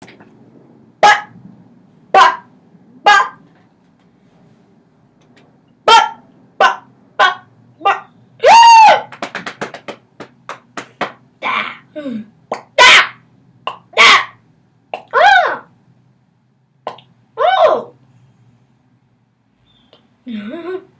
빠! 빠! 빠! 빠! 빠! 빠! 빠! 으아! 따! 음. 따! 따! 아! 오! 음.